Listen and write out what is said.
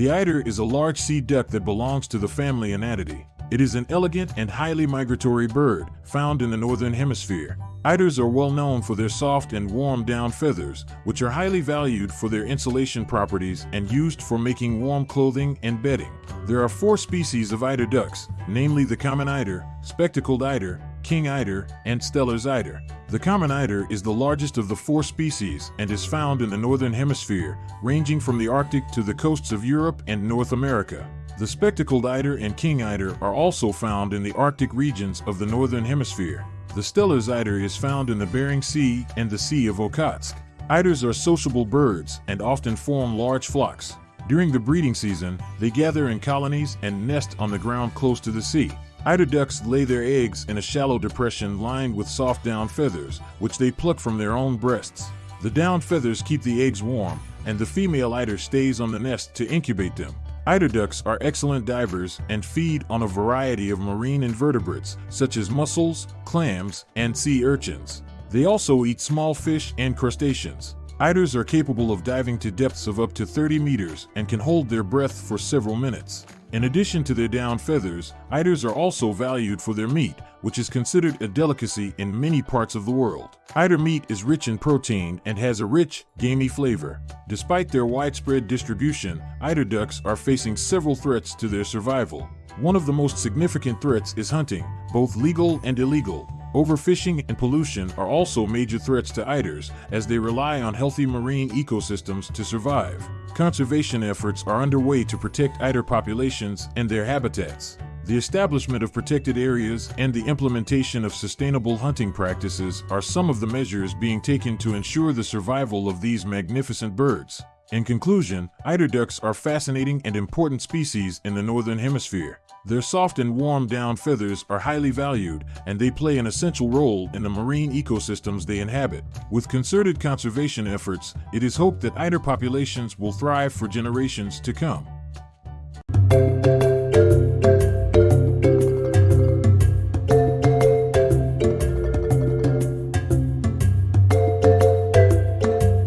The eider is a large sea duck that belongs to the family Anatidae. It is an elegant and highly migratory bird found in the northern hemisphere. Eiders are well known for their soft and warm down feathers, which are highly valued for their insulation properties and used for making warm clothing and bedding. There are four species of eider ducks, namely the common eider, spectacled eider, king eider, and Steller's eider. The common eider is the largest of the four species and is found in the northern hemisphere, ranging from the Arctic to the coasts of Europe and North America. The spectacled eider and king eider are also found in the Arctic regions of the northern hemisphere. The Steller's eider is found in the Bering Sea and the Sea of Okhotsk. Eiders are sociable birds and often form large flocks. During the breeding season, they gather in colonies and nest on the ground close to the sea. Eider ducks lay their eggs in a shallow depression lined with soft down feathers, which they pluck from their own breasts. The down feathers keep the eggs warm, and the female eider stays on the nest to incubate them. Eider ducks are excellent divers and feed on a variety of marine invertebrates, such as mussels, clams, and sea urchins. They also eat small fish and crustaceans. Eiders are capable of diving to depths of up to 30 meters and can hold their breath for several minutes. In addition to their down feathers, eiders are also valued for their meat, which is considered a delicacy in many parts of the world. Eider meat is rich in protein and has a rich, gamey flavor. Despite their widespread distribution, eider ducks are facing several threats to their survival. One of the most significant threats is hunting, both legal and illegal. Overfishing and pollution are also major threats to eiders as they rely on healthy marine ecosystems to survive. Conservation efforts are underway to protect eider populations and their habitats. The establishment of protected areas and the implementation of sustainable hunting practices are some of the measures being taken to ensure the survival of these magnificent birds. In conclusion, eider ducks are fascinating and important species in the Northern Hemisphere. Their soft and warm down feathers are highly valued, and they play an essential role in the marine ecosystems they inhabit. With concerted conservation efforts, it is hoped that eider populations will thrive for generations to come.